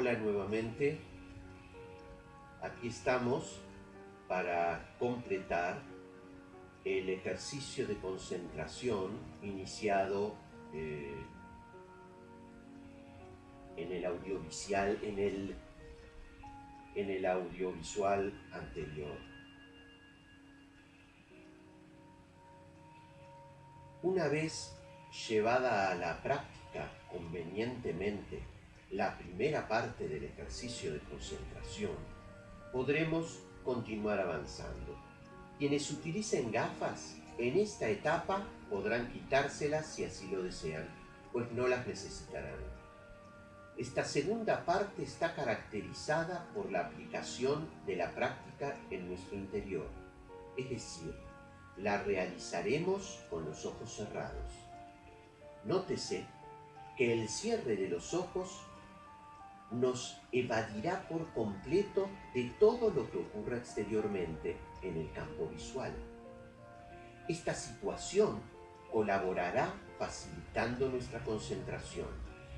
Hola nuevamente. Aquí estamos para completar el ejercicio de concentración iniciado eh, en el audiovisual, en el, en el audiovisual anterior. Una vez llevada a la práctica convenientemente la primera parte del ejercicio de concentración, podremos continuar avanzando. Quienes utilicen gafas en esta etapa podrán quitárselas si así lo desean, pues no las necesitarán. Esta segunda parte está caracterizada por la aplicación de la práctica en nuestro interior, es decir, la realizaremos con los ojos cerrados. Nótese que el cierre de los ojos nos evadirá por completo de todo lo que ocurra exteriormente en el campo visual. Esta situación colaborará facilitando nuestra concentración,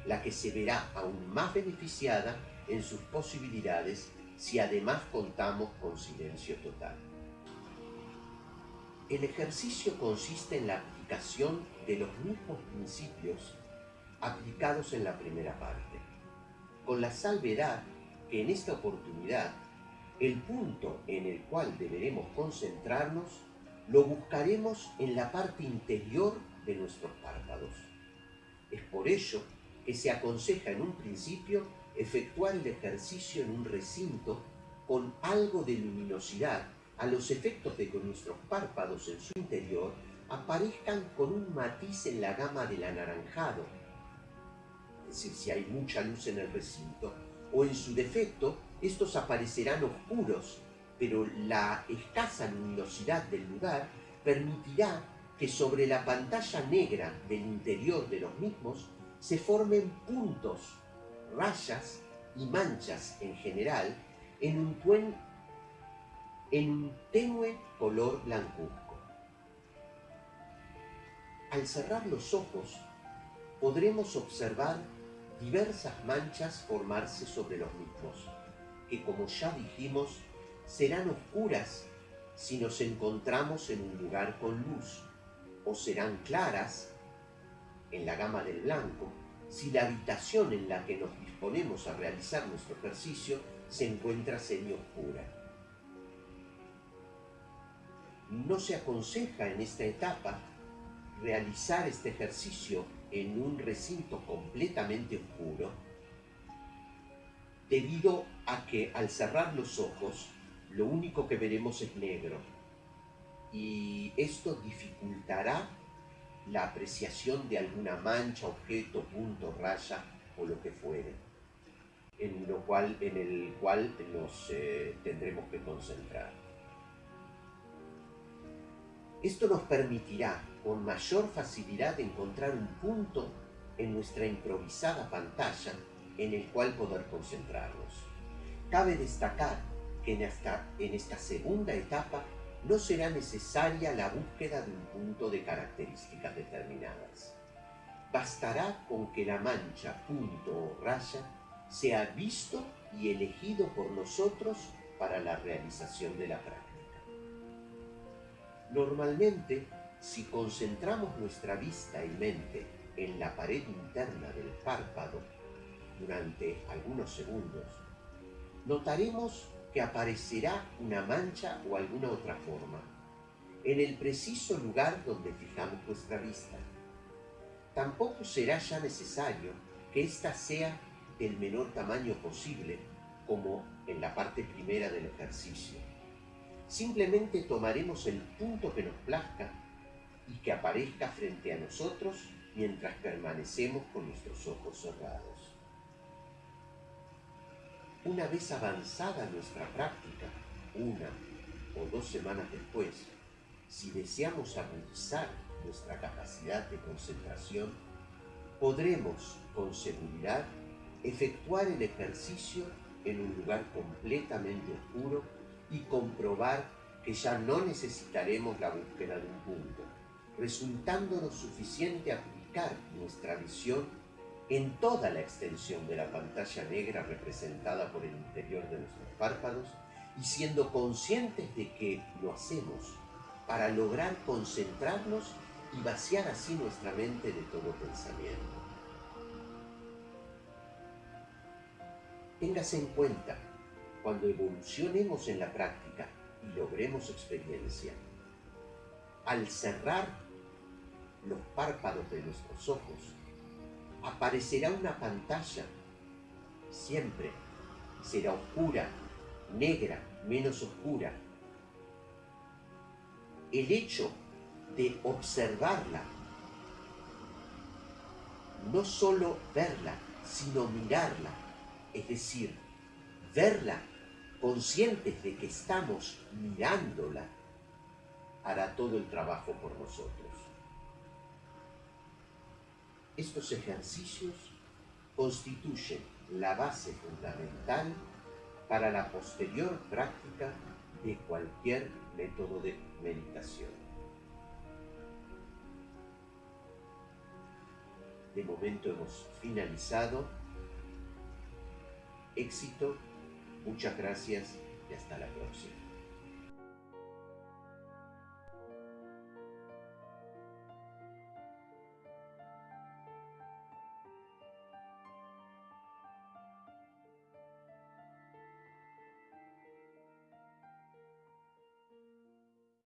la que se verá aún más beneficiada en sus posibilidades si además contamos con silencio total. El ejercicio consiste en la aplicación de los mismos principios aplicados en la primera parte con la salvedad que en esta oportunidad el punto en el cual deberemos concentrarnos lo buscaremos en la parte interior de nuestros párpados. Es por ello que se aconseja en un principio efectuar el ejercicio en un recinto con algo de luminosidad a los efectos de que nuestros párpados en su interior aparezcan con un matiz en la gama del anaranjado decir, si hay mucha luz en el recinto, o en su defecto, estos aparecerán oscuros, pero la escasa luminosidad del lugar permitirá que sobre la pantalla negra del interior de los mismos se formen puntos, rayas y manchas en general en un, en un tenue color blancuzco. Al cerrar los ojos, podremos observar diversas manchas formarse sobre los mismos, que como ya dijimos, serán oscuras si nos encontramos en un lugar con luz, o serán claras en la gama del blanco si la habitación en la que nos disponemos a realizar nuestro ejercicio se encuentra semi-oscura. No se aconseja en esta etapa realizar este ejercicio en un recinto completamente oscuro, debido a que al cerrar los ojos, lo único que veremos es negro. Y esto dificultará la apreciación de alguna mancha, objeto, punto, raya o lo que fuere, en, lo cual, en el cual nos eh, tendremos que concentrar. Esto nos permitirá con mayor facilidad encontrar un punto en nuestra improvisada pantalla en el cual poder concentrarnos. Cabe destacar que en esta, segunda etapa no será necesaria la búsqueda de un punto de características determinadas. Bastará con que la mancha, punto o raya sea visto y elegido por nosotros para la realización de la práctica. Normalmente si concentramos nuestra vista y mente en la pared interna del párpado durante algunos segundos, notaremos que aparecerá una mancha o alguna otra forma en el preciso lugar donde fijamos nuestra vista. Tampoco será ya necesario que ésta sea del menor tamaño posible, como en la parte primera del ejercicio. Simplemente tomaremos el punto que nos plazca y que aparezca frente a nosotros mientras permanecemos con nuestros ojos cerrados. Una vez avanzada nuestra práctica, una o dos semanas después, si deseamos agudizar nuestra capacidad de concentración, podremos con seguridad efectuar el ejercicio en un lugar completamente oscuro y comprobar que ya no necesitaremos la búsqueda de un punto, resultándonos suficiente aplicar nuestra visión en toda la extensión de la pantalla negra representada por el interior de nuestros párpados y siendo conscientes de que lo hacemos para lograr concentrarnos y vaciar así nuestra mente de todo pensamiento. Téngase en cuenta, cuando evolucionemos en la práctica y logremos experiencia, al cerrar los párpados de nuestros ojos, aparecerá una pantalla, siempre será oscura, negra, menos oscura. El hecho de observarla, no solo verla, sino mirarla, es decir, verla conscientes de que estamos mirándola, hará todo el trabajo por nosotros. Estos ejercicios constituyen la base fundamental para la posterior práctica de cualquier método de meditación. De momento hemos finalizado. Éxito, muchas gracias y hasta la próxima.